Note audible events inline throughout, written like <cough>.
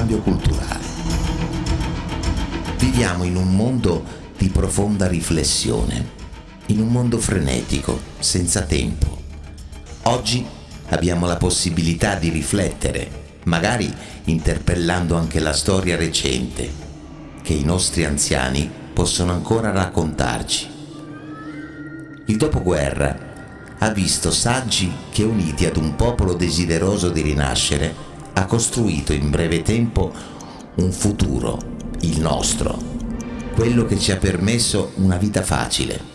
profondo cambio culturale? Viviamo in un mondo di profonda riflessione, in un mondo frenetico, senza tempo. Oggi abbiamo la possibilità di riflettere, magari interpellando anche la storia recente, che i nostri anziani possono ancora raccontarci. Il dopoguerra ha visto saggi che uniti ad un popolo desideroso di rinascere ha costruito in breve tempo un futuro, il nostro, quello che ci ha permesso una vita facile.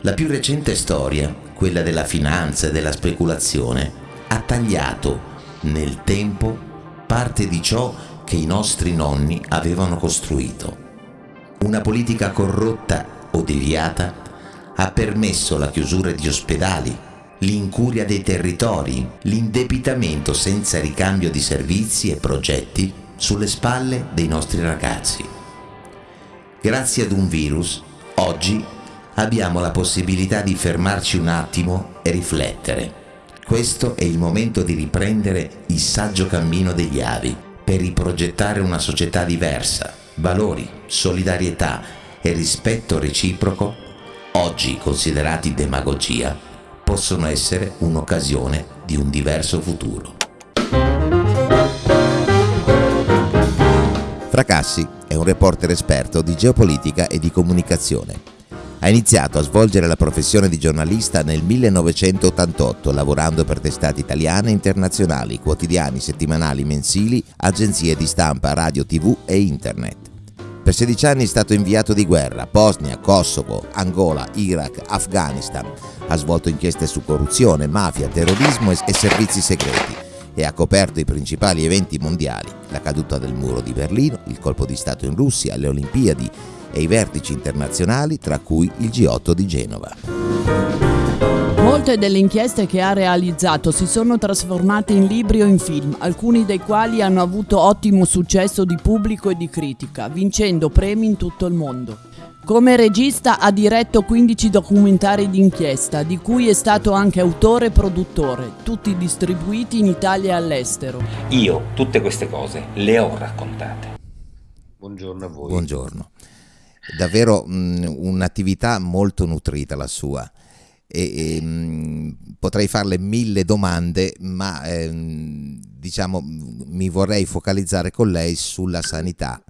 La più recente storia, quella della finanza e della speculazione, ha tagliato nel tempo parte di ciò che i nostri nonni avevano costruito. Una politica corrotta o deviata ha permesso la chiusura di ospedali, l'incuria dei territori, l'indebitamento senza ricambio di servizi e progetti sulle spalle dei nostri ragazzi. Grazie ad un virus, oggi abbiamo la possibilità di fermarci un attimo e riflettere. Questo è il momento di riprendere il saggio cammino degli avi per riprogettare una società diversa, valori, solidarietà e rispetto reciproco oggi considerati demagogia, possono essere un'occasione di un diverso futuro. Fracassi è un reporter esperto di geopolitica e di comunicazione. Ha iniziato a svolgere la professione di giornalista nel 1988, lavorando per testate italiane e internazionali, quotidiani, settimanali, mensili, agenzie di stampa, radio, tv e internet. Per 16 anni è stato inviato di guerra, Bosnia, Kosovo, Angola, Iraq, Afghanistan. Ha svolto inchieste su corruzione, mafia, terrorismo e servizi segreti e ha coperto i principali eventi mondiali, la caduta del muro di Berlino, il colpo di Stato in Russia, le Olimpiadi e i vertici internazionali, tra cui il G8 di Genova. Molte delle inchieste che ha realizzato si sono trasformate in libri o in film, alcuni dei quali hanno avuto ottimo successo di pubblico e di critica, vincendo premi in tutto il mondo. Come regista ha diretto 15 documentari d'inchiesta, di cui è stato anche autore e produttore, tutti distribuiti in Italia e all'estero. Io tutte queste cose le ho raccontate. Buongiorno a voi. Buongiorno. Davvero mh, un'attività molto nutrita la sua e, e, mh, potrei farle mille domande, ma ehm, diciamo mi vorrei focalizzare con lei sulla sanità.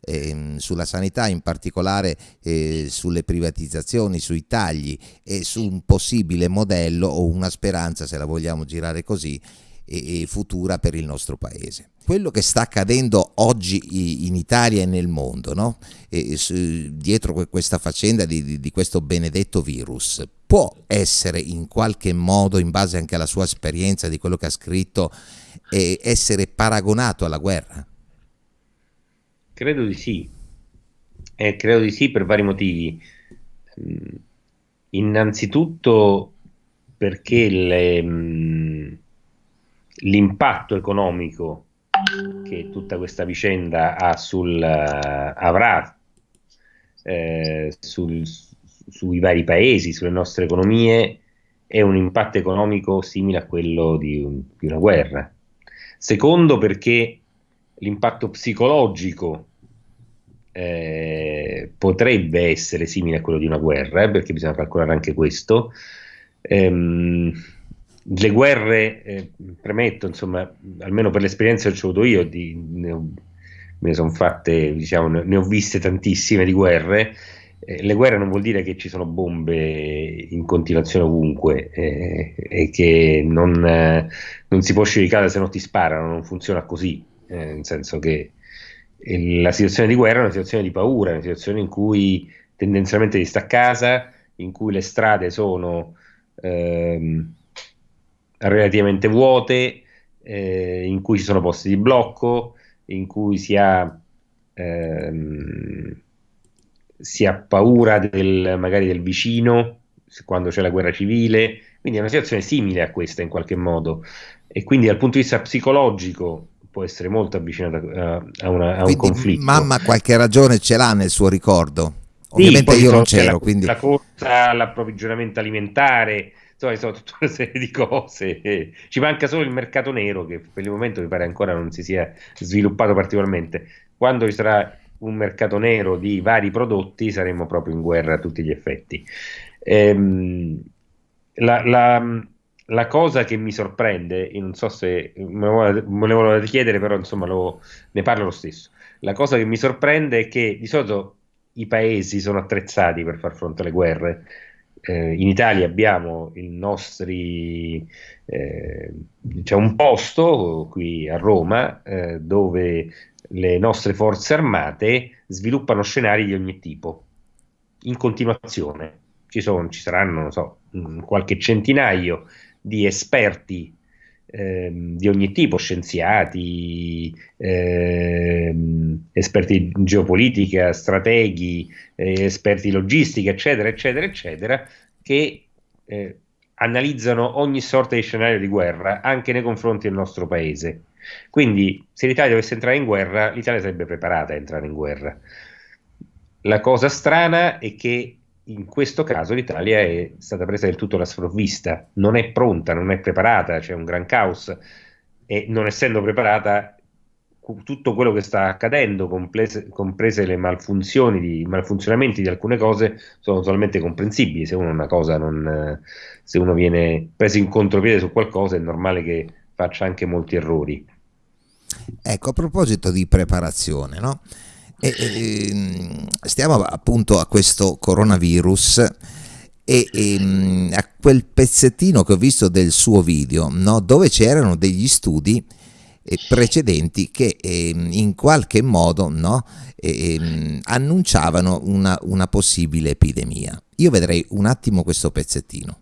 Eh, sulla sanità, in particolare eh, sulle privatizzazioni, sui tagli e su un possibile modello o una speranza, se la vogliamo girare così, e, futura per il nostro paese. Quello che sta accadendo oggi in Italia e nel mondo, no? e, su, dietro questa faccenda di, di, di questo benedetto virus, può essere in qualche modo, in base anche alla sua esperienza, di quello che ha scritto, eh, essere paragonato alla guerra? Credo di sì, eh, credo di sì per vari motivi. Mm, innanzitutto perché mm, l'impatto economico che tutta questa vicenda ha sul, uh, avrà eh, sul, sui vari paesi, sulle nostre economie, è un impatto economico simile a quello di, un, di una guerra. Secondo perché l'impatto psicologico eh, potrebbe essere simile a quello di una guerra, eh, perché bisogna calcolare anche questo. Ehm, le guerre, eh, premetto, insomma, almeno per l'esperienza che ho avuto io, di, ne ho, me sono fatte, diciamo, ne ho viste tantissime di guerre. Eh, le guerre non vuol dire che ci sono bombe in continuazione ovunque eh, e che non, eh, non, si può uscire di casa se non ti sparano, non funziona così, eh, nel senso che la situazione di guerra è una situazione di paura, è una situazione in cui tendenzialmente ti sta a casa, in cui le strade sono... Ehm, relativamente vuote, eh, in cui ci sono posti di blocco, in cui si ha ehm, si ha paura del, magari del vicino quando c'è la guerra civile, quindi è una situazione simile a questa in qualche modo e quindi dal punto di vista psicologico può essere molto avvicinata a, a, una, a un conflitto. Mamma qualche ragione ce l'ha nel suo ricordo. Ovviamente sì, io non c'ero, la, quindi... La corsa, l'approvvigionamento alimentare, insomma, sono tutta una serie di cose. Ci manca solo il mercato nero che per il momento mi pare ancora non si sia sviluppato particolarmente. Quando ci sarà un mercato nero di vari prodotti saremo proprio in guerra a tutti gli effetti. Ehm, la, la, la, cosa che mi sorprende, non so se me lo volevo chiedere, però insomma lo, ne parlo lo stesso. La cosa che mi sorprende è che di solito i paesi sono attrezzati per far fronte alle guerre. Eh, in Italia abbiamo i nostri, eh, c'è un posto qui a Roma eh, dove le nostre forze armate sviluppano scenari di ogni tipo in continuazione. Ci, sono, ci saranno, non so, qualche centinaio di esperti ehm, di ogni tipo, scienziati, ehm, esperti di geopolitica, strateghi, eh, esperti di logistica, eccetera, eccetera, eccetera, che eh, analizzano ogni sorta di scenario di guerra anche nei confronti del nostro paese. Quindi, se l'Italia dovesse entrare in guerra, l'Italia sarebbe preparata a entrare in guerra. La cosa strana è che in questo caso l'Italia è stata presa del tutto la sprovvista, non è pronta, non è preparata, c'è un gran caos e non essendo preparata tutto quello che sta accadendo, comprese, comprese le malfunzioni, di, malfunzionamenti di alcune cose, sono totalmente comprensibili. Se uno, non, se uno viene preso in contropiede su qualcosa, è normale che faccia anche molti errori. Ecco, a proposito di preparazione, no? E, e, stiamo appunto a questo coronavirus e, e, a quel pezzettino che ho visto del suo video, no? dove c'erano degli studi eh, precedenti che eh, in qualche modo no? eh, annunciavano una, una possibile epidemia. Io vedrei un attimo questo pezzettino.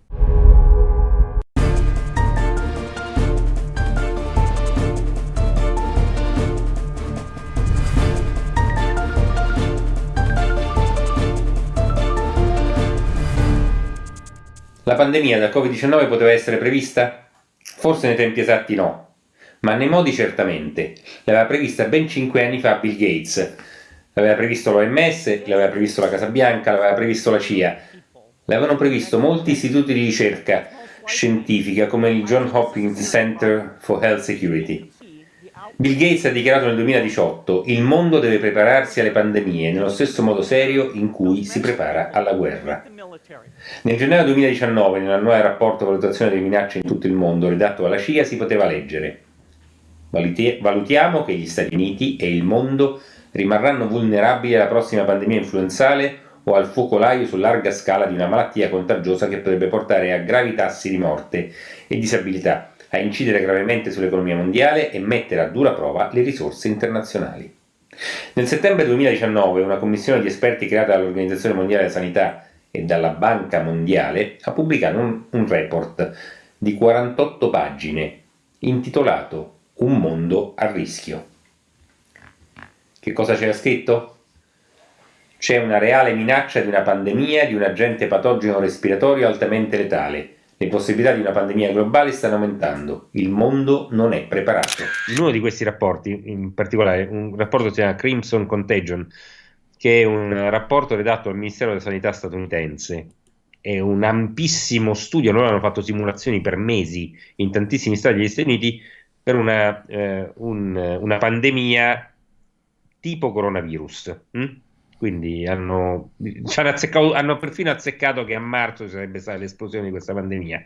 La pandemia da Covid-19 poteva essere prevista? Forse nei tempi esatti no, ma nei modi certamente. L'aveva prevista ben 5 anni fa Bill Gates, l'aveva previsto l'OMS, l'aveva previsto la Casa Bianca, l'aveva previsto la CIA, l'avevano previsto molti istituti di ricerca scientifica come il John Hopkins Center for Health Security. Bill Gates ha dichiarato nel 2018 il mondo deve prepararsi alle pandemie nello stesso modo serio in cui si prepara alla guerra. Nel gennaio 2019, nell'annuale rapporto valutazione delle minacce in tutto il mondo redatto dalla CIA, si poteva leggere Valutiamo che gli Stati Uniti e il mondo rimarranno vulnerabili alla prossima pandemia influenzale o al focolaio su larga scala di una malattia contagiosa che potrebbe portare a gravi tassi di morte e disabilità a incidere gravemente sull'economia mondiale e mettere a dura prova le risorse internazionali. Nel settembre 2019 una commissione di esperti creata dall'Organizzazione Mondiale della Sanità e dalla Banca Mondiale ha pubblicato un, un report di 48 pagine intitolato Un mondo a rischio. Che cosa c'era scritto? C'è una reale minaccia di una pandemia di un agente patogeno respiratorio altamente letale le possibilità di una pandemia globale stanno aumentando, il mondo non è preparato. In uno di questi rapporti, in particolare un rapporto che si chiama Crimson Contagion, che è un rapporto redatto dal Ministero della Sanità statunitense, è un ampissimo studio, loro hanno fatto simulazioni per mesi in tantissimi stati degli Stati Uniti per una, eh, un, una pandemia tipo coronavirus. Hm? Quindi hanno, <laughs> hanno, hanno, perfino azzeccato che a marzo ci sarebbe stata l'esplosione di questa pandemia.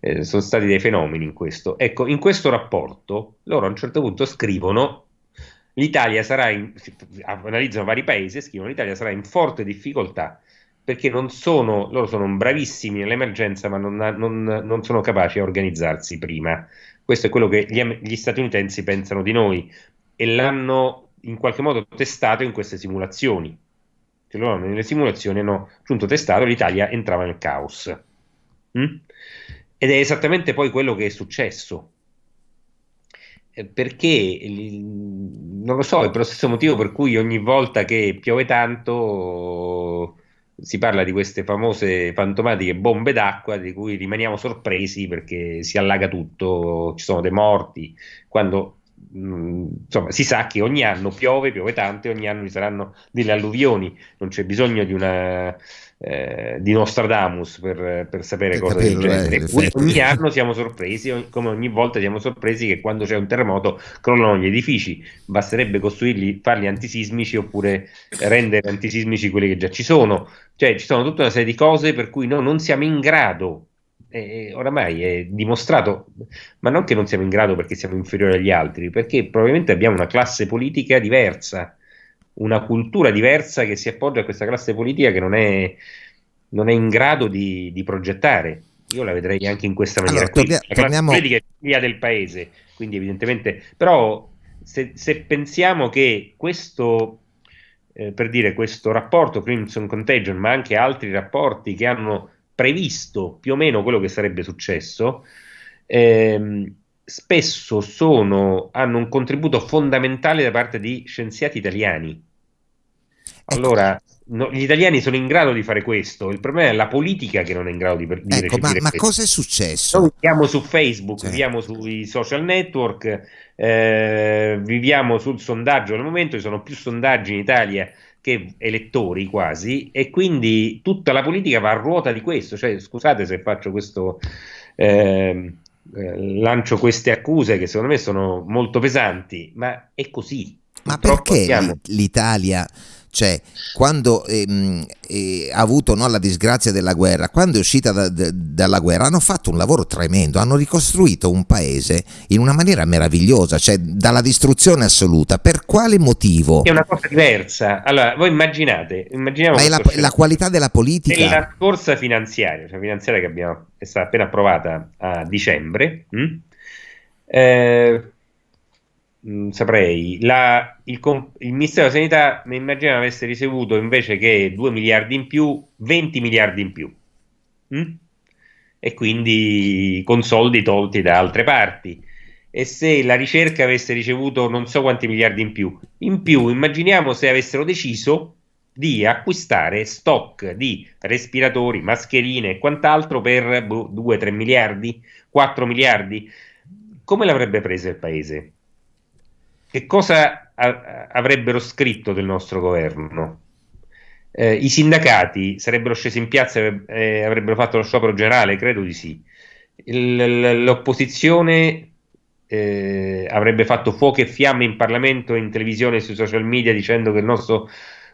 Eh, sono stati dei fenomeni in questo. Ecco, in questo rapporto loro a un certo punto scrivono l'Italia sarà in, analizzano vari paesi e scrivono l'Italia sarà in forte difficoltà perché non sono, loro sono bravissimi nell'emergenza ma non, non, non sono capaci a organizzarsi prima. Questo è quello che gli, gli statunitensi pensano di noi e l'hanno in qualche modo testato in queste simulazioni che loro nelle simulazioni hanno appunto testato, l'Italia entrava nel caos. Mm? Ed è esattamente poi quello che è successo. Eh, perché non lo so, è per lo stesso motivo per cui ogni volta che piove tanto si parla di queste famose fantomatiche bombe d'acqua di cui rimaniamo sorpresi perché si allaga tutto, ci sono dei morti, quando insomma, si sa che ogni anno piove, piove tanto e ogni anno ci saranno delle alluvioni, non c'è bisogno di una eh, di Nostradamus per, per sapere per cosa del genere. Eh, ogni anno siamo sorpresi, come ogni volta siamo sorpresi che quando c'è un terremoto crollano gli edifici. Basterebbe costruirli, farli antisismici oppure rendere antisismici quelli che già ci sono. Cioè, ci sono tutta una serie di cose per cui noi non siamo in grado. Eh, oramai è dimostrato, ma non che non siamo in grado perché siamo inferiori agli altri, perché probabilmente abbiamo una classe politica diversa una cultura diversa che si appoggia a questa classe politica che non è, non è in grado di, di, progettare. Io la vedrei anche in questa maniera. Allora, qui. Torniamo... La politica è via del paese, quindi evidentemente... Però se, se pensiamo che questo, eh, per dire, questo rapporto Crimson Contagion, ma anche altri rapporti che hanno previsto più o meno quello che sarebbe successo, ehm, spesso sono, hanno un contributo fondamentale da parte di scienziati italiani. Allora, no, gli italiani sono in grado di fare questo, il problema è la politica che non è in grado di, di ecco, ma, ma cosa è successo? Noi viviamo su Facebook, cioè. viviamo sui social network, eh, viviamo sul sondaggio al momento, ci sono più sondaggi in Italia che elettori quasi, e quindi tutta la politica va a ruota di questo. Cioè, scusate se faccio questo... Eh, eh, lancio queste accuse che secondo me sono molto pesanti, ma è così. Ma Purtroppo perché abbiamo... l'Italia cioè, quando ehm, eh, ha avuto no, la disgrazia della guerra, quando è uscita da, da, dalla guerra, hanno fatto un lavoro tremendo, hanno ricostruito un paese in una maniera meravigliosa, cioè dalla distruzione assoluta. Per quale motivo? È una cosa diversa. Allora, voi immaginate, immaginiamo Ma è la, la, qualità della politica. La scorsa finanziaria, cioè finanziaria che abbiamo, è stata appena approvata a dicembre, mh? Hm? Eh, mh, mm, saprei, la, il, il, Ministero della Sanità mi immagino avesse ricevuto invece che 2 miliardi in più, 20 miliardi in più. Mm? E quindi con soldi tolti da altre parti. E se la ricerca avesse ricevuto non so quanti miliardi in più, in più immaginiamo se avessero deciso di acquistare stock di respiratori, mascherine e quant'altro per 2-3 miliardi, 4 miliardi. Come l'avrebbe presa il paese? Che cosa avrebbero scritto del nostro governo? Eh, I sindacati sarebbero scesi in piazza e avrebbero fatto lo sciopero generale? Credo di sì. L'opposizione eh, avrebbe fatto fuoco e fiamme in Parlamento, in televisione e sui social media dicendo che il nostro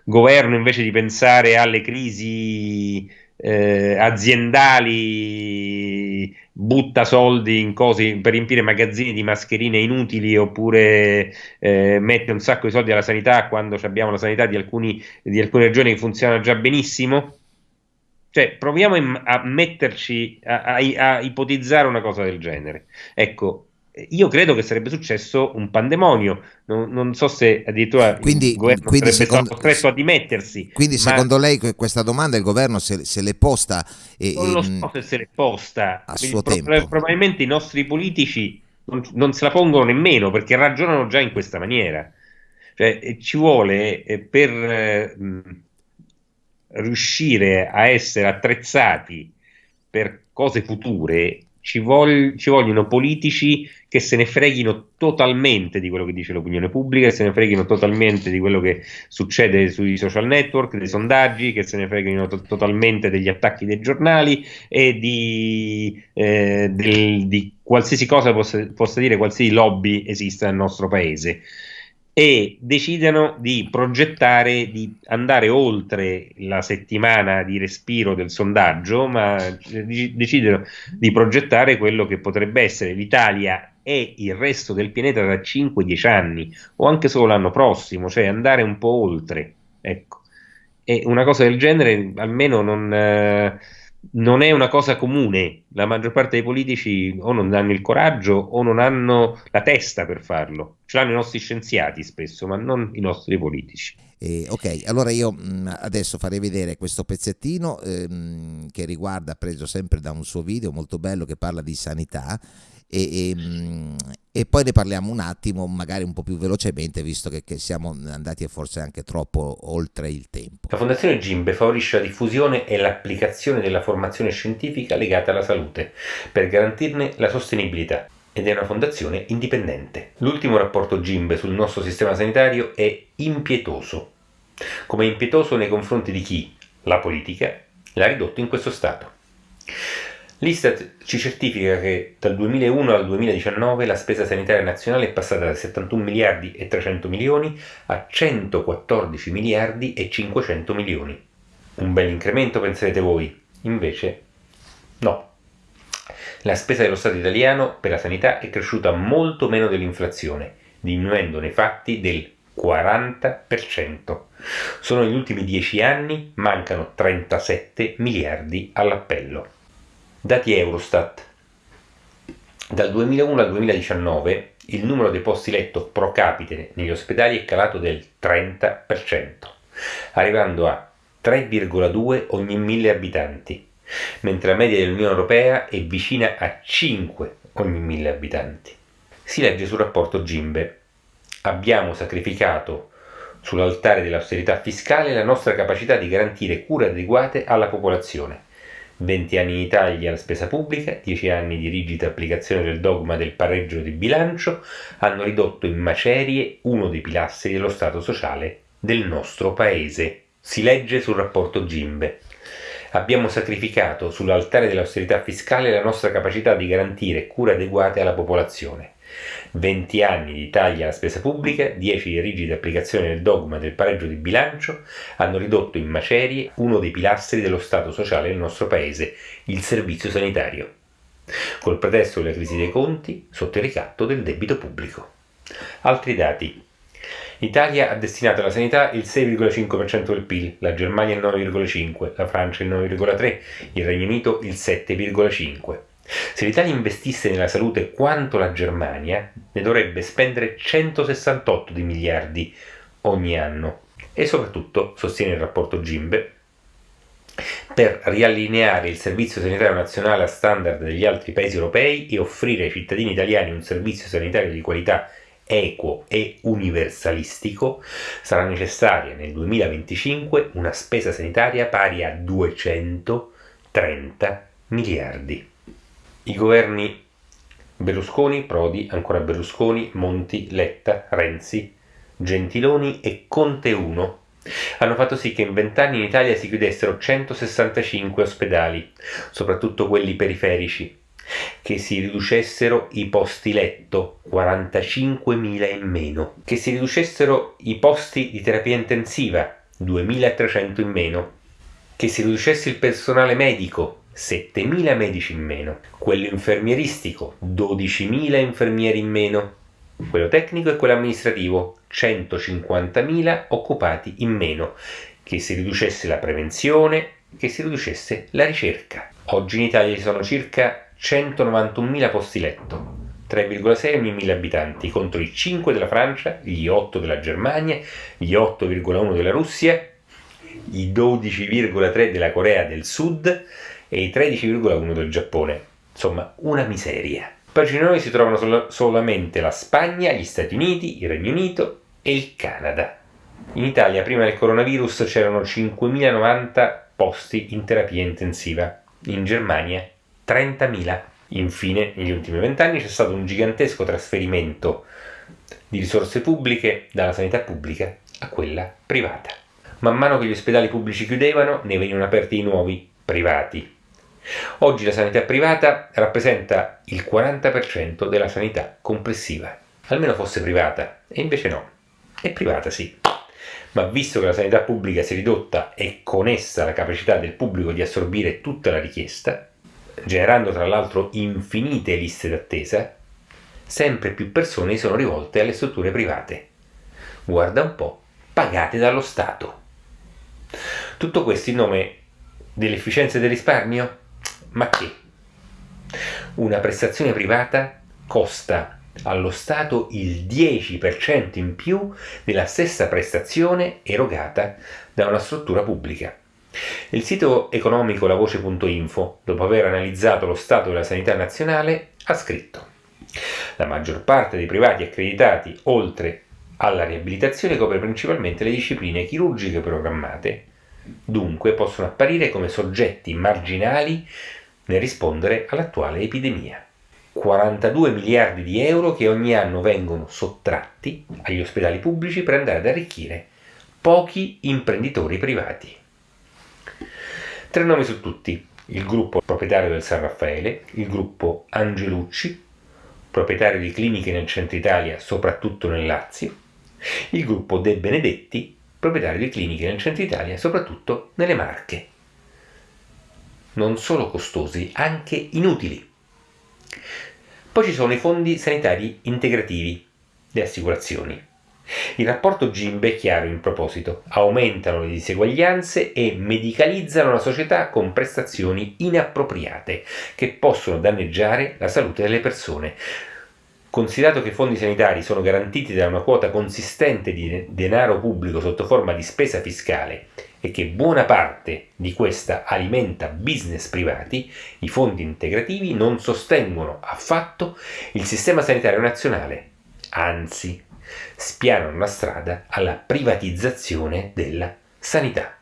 governo, invece di pensare alle crisi eh, aziendali butta soldi in cose per riempire magazzini di mascherine inutili oppure eh, mette un sacco di soldi alla sanità quando abbiamo la sanità di, alcuni, di alcune regioni che funziona già benissimo. Cioè, proviamo a metterci a, a, a ipotizzare una cosa del genere. Ecco, io credo che sarebbe successo un pandemonio. Non, non so se addirittura quindi, il governo quindi sarebbe secondo, stato costretto a dimettersi. Quindi, ma... secondo lei, questa domanda il governo se, se l'è posta? E, non lo so se se l'è posta. A suo pro- tempo. Probabilmente i nostri politici non, non, se la pongono nemmeno perché ragionano già in questa maniera. Cioè, ci vuole eh, per eh, riuscire a essere attrezzati per cose future ci, vog- ci, vogliono politici che se ne freghino totalmente di quello che dice l'opinione pubblica, che se ne freghino totalmente di quello che succede sui social network, dei sondaggi, che se ne freghino to- totalmente degli attacchi dei giornali e di, eh, del, di qualsiasi cosa possa, possa dire qualsiasi lobby esista nel nostro paese e decidano di progettare, di andare oltre la settimana di respiro del sondaggio, ma decidono di progettare quello che potrebbe essere l'Italia e il resto del pianeta da 5-10 anni o anche solo l'anno prossimo, cioè andare un po' oltre. Ecco. E una cosa del genere almeno non... Eh, non è una cosa comune. La maggior parte dei politici o non hanno il coraggio o non hanno la testa per farlo. Ce l'hanno i nostri scienziati spesso, ma non i nostri politici. Eh, ok, allora io mm, adesso farei vedere questo pezzettino ehm, che riguarda, preso sempre da un suo video molto bello che parla di sanità e, e, mm, e poi ne parliamo un attimo, magari un po' più velocemente, visto che, che, siamo andati forse anche troppo oltre il tempo. La Fondazione Gimbe favorisce la diffusione e l'applicazione della formazione scientifica legata alla salute, per garantirne la sostenibilità ed è una fondazione indipendente. L'ultimo rapporto Gimbe sul nostro sistema sanitario è impietoso, come impietoso nei confronti di chi, la politica, l'ha ridotto in questo stato. L'Istat ci certifica che dal 2001 al 2019 la spesa sanitaria nazionale è passata da 71 miliardi e 300 milioni a 114 miliardi e 500 milioni. Un bel incremento penserete voi, invece no. La spesa dello Stato italiano per la sanità è cresciuta molto meno dell'inflazione, diminuendo nei fatti del 40%. Solo negli ultimi 10 anni mancano 37 miliardi all'appello. Dati Eurostat. Dal 2001 al 2019 il numero dei posti letto pro capite negli ospedali è calato del 30%, arrivando a 3,2 ogni 1000 abitanti, mentre la media dell'Unione Europea è vicina a 5 ogni 1000 abitanti. Si legge sul rapporto Gimbe. Abbiamo sacrificato sull'altare dell'austerità fiscale la nostra capacità di garantire cure adeguate alla popolazione 20 anni in Italia la spesa pubblica, 10 anni di rigida applicazione del dogma del pareggio di bilancio hanno ridotto in macerie uno dei pilastri dello Stato sociale del nostro Paese. Si legge sul rapporto Gimbe. Abbiamo sacrificato sull'altare dell'austerità fiscale la nostra capacità di garantire cure adeguate alla popolazione. 20 anni di tagli alla spesa pubblica, 10 di rigida applicazione del dogma del pareggio di bilancio hanno ridotto in macerie uno dei pilastri dello Stato sociale del nostro Paese, il servizio sanitario, col pretesto della crisi dei conti sotto il ricatto del debito pubblico. Altri dati. L'Italia ha destinato alla sanità il 6,5% del PIL, la Germania il 9,5%, la Francia il 9,3%, il Regno Unito il 7,5%. Se l'Italia investisse nella salute quanto la Germania, ne dovrebbe spendere 168 di miliardi ogni anno. E soprattutto, sostiene il rapporto Gimbe, per riallineare il servizio sanitario nazionale a standard degli altri paesi europei e offrire ai cittadini italiani un servizio sanitario di qualità equo e universalistico, sarà necessaria nel 2025 una spesa sanitaria pari a 230 miliardi. I governi Berlusconi, Prodi, ancora Berlusconi, Monti, Letta, Renzi, Gentiloni e Conte 1 hanno fatto sì che in vent'anni in Italia si chiudessero 165 ospedali, soprattutto quelli periferici, che si riducessero i posti letto, 45.000 in meno, che si riducessero i posti di terapia intensiva, 2.300 in meno, che si riducesse il personale medico, 7.000 medici in meno, quello infermieristico 12.000 infermieri in meno, quello tecnico e quello amministrativo 150.000 occupati in meno, che si riducesse la prevenzione, che si riducesse la ricerca. Oggi in Italia ci sono circa 191.000 posti letto, 3,6 ogni 1000 abitanti, contro i 5 della Francia, gli 8 della Germania, gli 8,1 della Russia, i 12,3 della Corea del Sud, e i 13,1 del Giappone. Insomma, una miseria. Noi si trovano sol- solamente la Spagna, gli Stati Uniti, il Regno Unito e il Canada. In Italia prima del coronavirus c'erano 5.090 posti in terapia intensiva, in Germania 30.000. Infine, negli ultimi vent'anni c'è stato un gigantesco trasferimento di risorse pubbliche dalla sanità pubblica a quella privata. Man mano che gli ospedali pubblici chiudevano, ne venivano aperti i nuovi, privati. Oggi la sanità privata rappresenta il 40% della sanità complessiva. Almeno fosse privata, e invece no. È privata sì. Ma visto che la sanità pubblica si è ridotta e con essa la capacità del pubblico di assorbire tutta la richiesta, generando tra l'altro infinite liste d'attesa, sempre più persone sono rivolte alle strutture private. Guarda un po', pagate dallo Stato. Tutto questo in nome dell'efficienza e del risparmio? Ma che? Una prestazione privata costa allo Stato il 10% in più della stessa prestazione erogata da una struttura pubblica. Il sito economico lavoce.info, dopo aver analizzato lo stato della sanità nazionale, ha scritto La maggior parte dei privati accreditati, oltre alla riabilitazione, copre principalmente le discipline chirurgiche programmate, dunque possono apparire come soggetti marginali nel rispondere all'attuale epidemia. 42 miliardi di euro che ogni anno vengono sottratti agli ospedali pubblici per andare ad arricchire pochi imprenditori privati. Tre nomi su tutti, il gruppo proprietario del San Raffaele, il gruppo Angelucci, proprietario di cliniche nel centro Italia, soprattutto nel Lazio, il gruppo De Benedetti, proprietario di cliniche nel centro Italia, soprattutto nelle Marche. Non solo costosi, anche inutili. Poi ci sono i fondi sanitari integrativi, le assicurazioni. Il rapporto GIMB è chiaro in proposito, aumentano le diseguaglianze e medicalizzano la società con prestazioni inappropriate che possono danneggiare la salute delle persone. Considerato che i fondi sanitari sono garantiti da una quota consistente di denaro pubblico sotto forma di spesa fiscale e che buona parte di questa alimenta business privati, i fondi integrativi non sostengono affatto il sistema sanitario nazionale, anzi spianano la strada alla privatizzazione della sanità.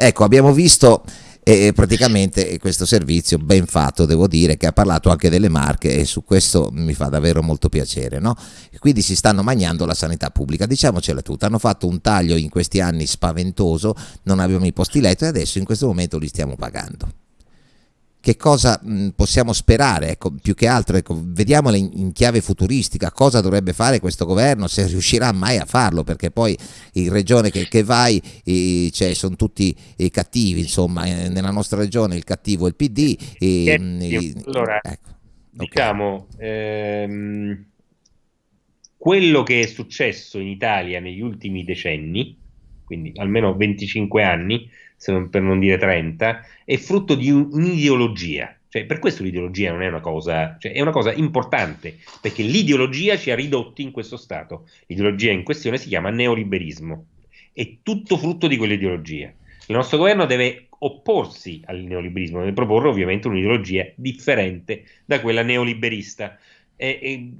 Ecco, abbiamo visto e praticamente questo servizio ben fatto devo dire che ha parlato anche delle marche e su questo mi fa davvero molto piacere no? quindi si stanno mangiando la sanità pubblica diciamocela tutta hanno fatto un taglio in questi anni spaventoso non abbiamo i posti letto e adesso in questo momento li stiamo pagando che cosa mh, possiamo sperare, ecco, più che altro, ecco, vediamola in, in, chiave futuristica, cosa dovrebbe fare questo governo, se riuscirà mai a farlo, perché poi in regione che, che vai eh, cioè, sono tutti eh, cattivi, insomma, eh, nella nostra regione il cattivo è il PD. E, allora, ecco, diciamo, okay. ehm, quello che è successo in Italia negli ultimi decenni, quindi almeno 25 anni, non, per non dire 30, è frutto di un'ideologia. Cioè, per questo l'ideologia non è una cosa, cioè è una cosa importante, perché l'ideologia ci ha ridotti in questo stato. L'ideologia in questione si chiama neoliberismo. È tutto frutto di quell'ideologia. Il nostro governo deve opporsi al neoliberismo, deve proporre ovviamente un'ideologia differente da quella neoliberista. E, e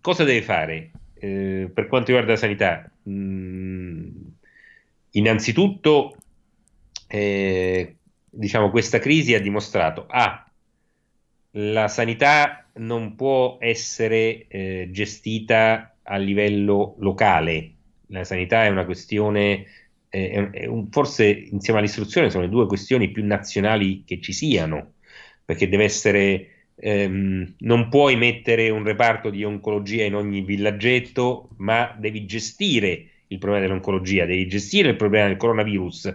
cosa deve fare eh, per quanto riguarda la sanità? Mm, innanzitutto eh, diciamo, questa crisi ha dimostrato A. Ah, la sanità non può essere eh, gestita a livello locale, la sanità è una questione, forse insieme all'istruzione sono le due questioni più nazionali che ci siano, perché deve essere, ehm, non puoi mettere un reparto di oncologia in ogni villaggetto, ma devi gestire il problema dell'oncologia, devi gestire il problema del coronavirus,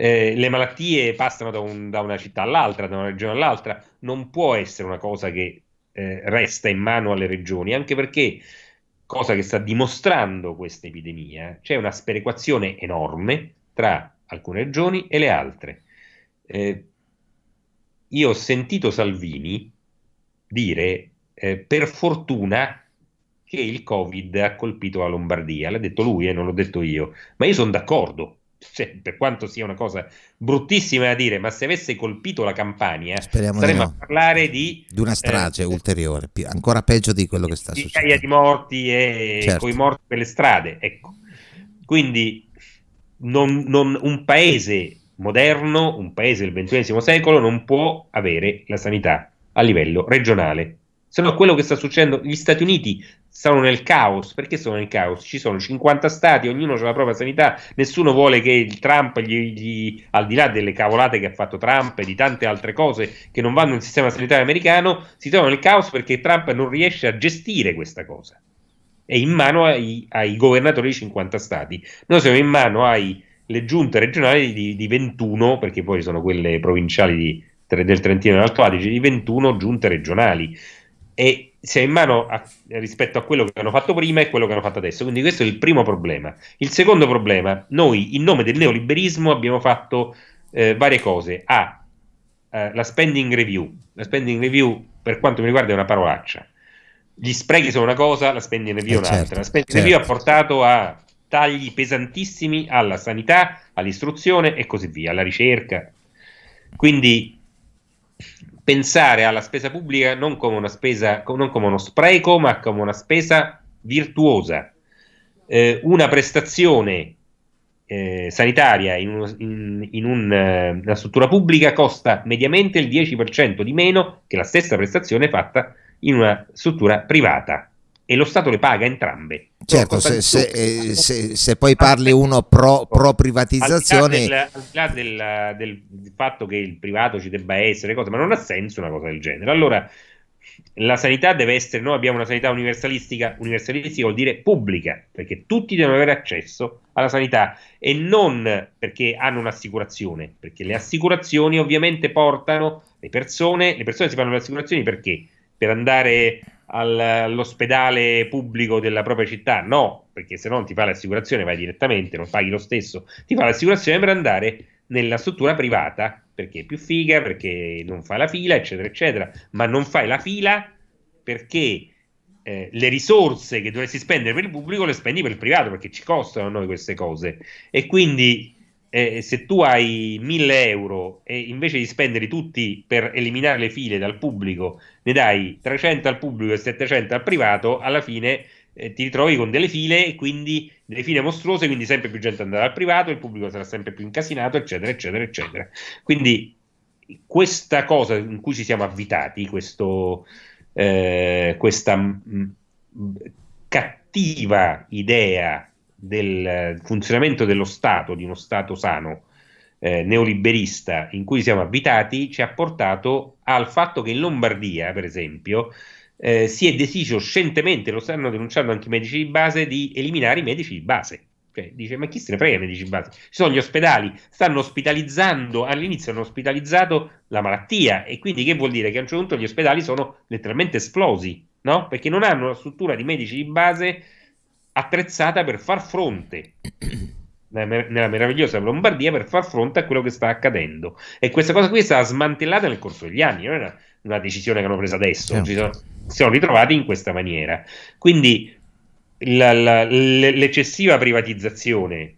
eh, le malattie passano da, un, da, una città all'altra, da una regione all'altra, non può essere una cosa che eh, resta in mano alle regioni, anche perché, cosa che sta dimostrando questa epidemia, c'è una sperequazione enorme tra alcune regioni e le altre. Eh, io ho sentito Salvini dire eh, per fortuna che il Covid ha colpito la Lombardia, l'ha detto lui e non l'ho detto io, ma io sono d'accordo cioè, per quanto sia una cosa bruttissima da dire, ma se avesse colpito la Campania, Speriamo staremmo no. a parlare di, di una strage eh, ulteriore, ancora peggio di quello che sta di succedendo. di morti e certo. con i morti per le strade. Ecco. Quindi non, non, un paese moderno, un paese del XXI secolo, non può avere la sanità a livello regionale. Se no, quello che sta succedendo, gli Stati Uniti sono nel caos. Perché sono nel caos? Ci sono 50 stati, ognuno ha la propria sanità, nessuno vuole che il Trump, gli, gli, al di là delle cavolate che ha fatto Trump e di tante altre cose che non vanno nel sistema sanitario americano, si trovano nel caos perché Trump non riesce a gestire questa cosa. È in mano ai, ai governatori di 50 stati. Noi siamo in mano alle giunte regionali di, di 21, perché poi sono quelle provinciali di, del Trentino e dell'Alto Adige, di 21 giunte regionali e si è in mano a, rispetto a quello che hanno fatto prima e quello che hanno fatto adesso. Quindi questo è il primo problema. Il secondo problema, noi in nome del neoliberismo abbiamo fatto eh, varie cose. A, eh, la spending review. La spending review, per quanto mi riguarda, è una parolaccia. Gli sprechi sono una cosa, la spending review è eh un'altra. Certo, la spending certo. review ha portato a tagli pesantissimi alla sanità, all'istruzione e così via, alla ricerca. Quindi pensare alla spesa pubblica non come una spesa, non come uno spreco, ma come una spesa virtuosa. Eh, una prestazione eh, sanitaria in, un, in, in un, eh, una struttura pubblica costa mediamente il 10% di meno che la stessa prestazione fatta in una struttura privata e lo Stato le paga entrambe. Certo, se, se, eh, se, se, poi parli uno pro, pro privatizzazione... Al di là, del, del, del, del, fatto che il privato ci debba essere, cose, ma non ha senso una cosa del genere. Allora, la sanità deve essere, noi abbiamo una sanità universalistica, universalistica vuol dire pubblica, perché tutti devono avere accesso alla sanità e non perché hanno un'assicurazione, perché le assicurazioni ovviamente portano le persone, le persone si fanno le assicurazioni perché? Per andare al, all'ospedale pubblico della propria città? No, perché se non ti fa l'assicurazione vai direttamente, non paghi lo stesso, ti fa l'assicurazione per andare nella struttura privata perché è più figa, perché non fai la fila, eccetera, eccetera, ma non fai la fila perché eh, le risorse che dovresti spendere per il pubblico le spendi per il privato perché ci costano a noi queste cose. E quindi eh, se tu hai 1000 euro e invece di spenderli tutti per eliminare le file dal pubblico ne dai 300 al pubblico e 700 al privato, alla fine eh, ti ritrovi con delle file quindi delle file mostruose, quindi sempre più gente andrà al privato, il pubblico sarà sempre più incasinato, eccetera, eccetera, eccetera. Quindi questa cosa in cui ci siamo avvitati, questo, eh, questa mh, cattiva idea del funzionamento dello Stato, di uno Stato sano, eh, neoliberista in cui siamo abitati, ci ha portato al fatto che in Lombardia, per esempio, eh, si è deciso scientemente, lo stanno denunciando anche i medici di base, di eliminare i medici di base. Cioè, dice, ma chi se ne frega i medici di base? Ci sono gli ospedali, stanno ospitalizzando, all'inizio hanno ospitalizzato la malattia e quindi che vuol dire? Che a un certo punto gli ospedali sono letteralmente esplosi, no? Perché non hanno una struttura di medici di base attrezzata per far fronte nella meravigliosa Lombardia per far fronte a quello che sta accadendo. E questa cosa qui è stata smantellata nel corso degli anni, non è una, una decisione che hanno preso adesso, certo. si, sono, si, sono, ritrovati in questa maniera. Quindi la, la, l'eccessiva privatizzazione,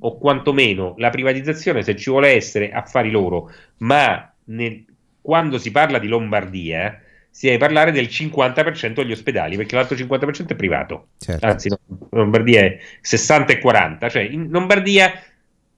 o quantomeno la privatizzazione, se ci vuole essere, affari loro, ma nel, quando si parla di Lombardia si deve parlare del 50% degli ospedali, perché l'altro 50% è privato. Certo. Anzi, Lombardia è 60 e 40, cioè in Lombardia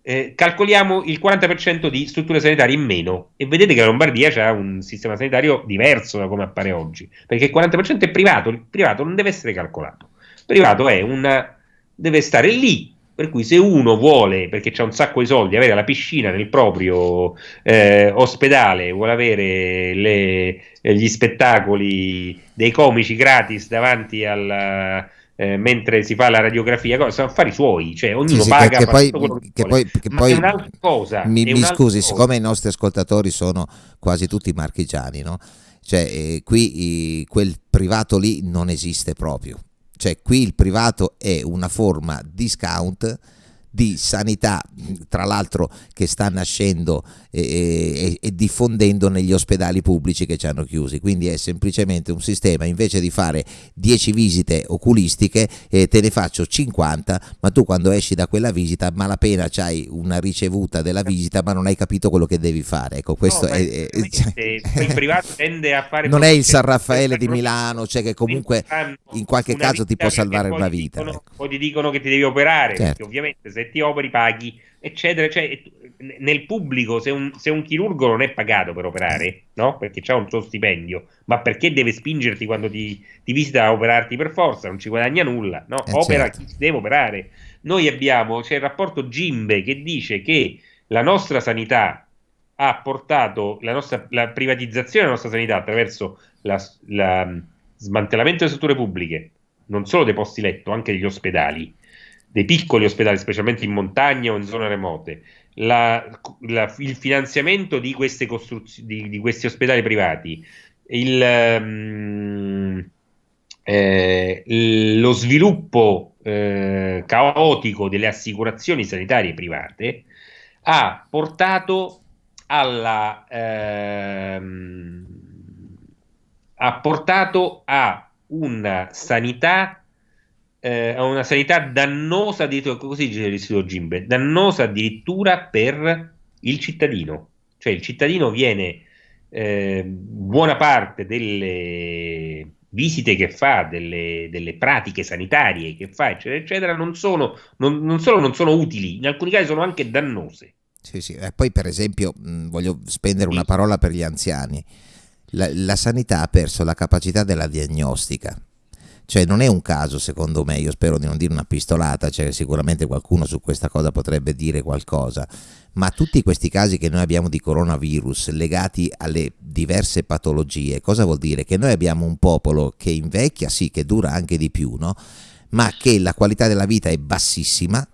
eh, calcoliamo il 40% di strutture sanitarie in meno e vedete che la Lombardia ha un sistema sanitario diverso da come appare oggi, perché il 40% è privato, il privato non deve essere calcolato. Il privato è una deve stare lì per cui se uno vuole, perché c'è un sacco di soldi, avere la piscina nel proprio eh, ospedale, vuole avere le, gli spettacoli dei comici gratis davanti al... Eh, mentre si fa la radiografia, sono affari suoi, cioè ognuno sì, paga. Che, poi, che poi, che poi è un'altra cosa. Mi, mi scusi, cosa. siccome i nostri ascoltatori sono quasi tutti marchigiani, no? Cioè, eh, qui i, quel privato lì non esiste proprio cioè qui il privato è una forma discount di sanità, tra l'altro che sta nascendo e, e, e, diffondendo negli ospedali pubblici che ci hanno chiusi. Quindi è semplicemente un sistema, invece di fare 10 visite oculistiche, eh, te ne faccio 50, ma tu quando esci da quella visita malapena c'hai una ricevuta della visita, ma non hai capito quello che devi fare. Ecco, questo no, è, è, cioè, <laughs> il privato tende a fare... Non è il San Raffaele di Milano, cioè che comunque in qualche caso ti può salvare una vita. Dicono, ecco. O ti dicono che ti devi operare, certo. perché ovviamente se ti operi paghi, eccetera. Cioè, nel pubblico, se un, se un, chirurgo non è pagato per operare, no? Perché c'ha un suo stipendio, ma perché deve spingerti quando ti, ti visita a operarti per forza? Non ci guadagna nulla, no? Eh Opera certo. chi deve operare. Noi abbiamo, c'è il rapporto Gimbe che dice che la nostra sanità ha portato la, nostra, la privatizzazione della nostra sanità attraverso la smantellamento delle strutture pubbliche, non solo dei posti letto, anche degli ospedali, dei piccoli ospedali, specialmente in montagna o in zone remote, la, la, il finanziamento di, queste di, di, questi ospedali privati, il, um, eh, lo sviluppo eh, caotico delle assicurazioni sanitarie private ha portato alla ehm, ha portato a una sanità eh, a una sanità dannosa, così dice l'istituto Gimbe, dannosa addirittura per il cittadino. Cioè il cittadino viene eh, buona parte delle visite che fa, delle, delle, pratiche sanitarie che fa, eccetera, eccetera, non, sono, non, non solo non sono utili, in alcuni casi sono anche dannose. Sì, sì. E poi per esempio mh, voglio spendere una parola per gli anziani. La, la sanità ha perso la capacità della diagnostica. Cioè non è un caso secondo me, io spero di non dire una pistolata, cioè sicuramente qualcuno su questa cosa potrebbe dire qualcosa, ma tutti questi casi che noi abbiamo di coronavirus legati alle diverse patologie, cosa vuol dire? Che noi abbiamo un popolo che invecchia, sì, che dura anche di più, no? ma che la qualità della vita è bassissima,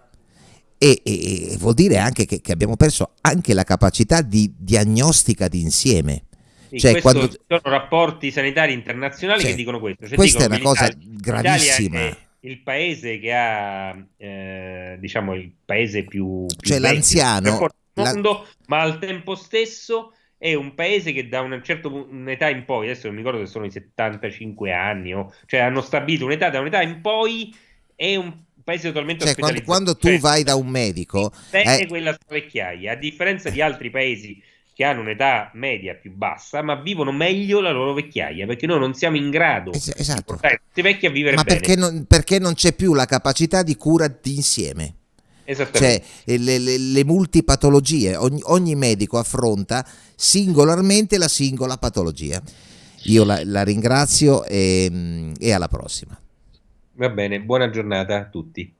e, e, vuol dire anche che, che, abbiamo perso anche la capacità di diagnostica d'insieme. Sì, cioè, quando... sono rapporti sanitari internazionali cioè, che dicono questo. Cioè, questa è una cosa gravissima. il paese che ha, eh, diciamo, il paese più, più cioè l'anziano, mondo, la... ma al tempo stesso è un paese che da una certa un'età in poi, adesso non mi ricordo se sono i 75 anni, o, cioè hanno stabilito un'età da un'età in poi è un paese totalmente cioè, quando, quando, tu cioè, vai da un medico è quella vecchiaia a differenza di altri paesi che hanno un'età media più bassa ma vivono meglio la loro vecchiaia perché noi non siamo in grado es- esatto. di portare questi vecchi a vivere ma bene. perché non, perché non c'è più la capacità di cura d'insieme? Cioè le, le, le multipatologie ogni, ogni, medico affronta singolarmente la singola patologia. Io la, la ringrazio e, e alla prossima. Va bene, buona giornata a tutti.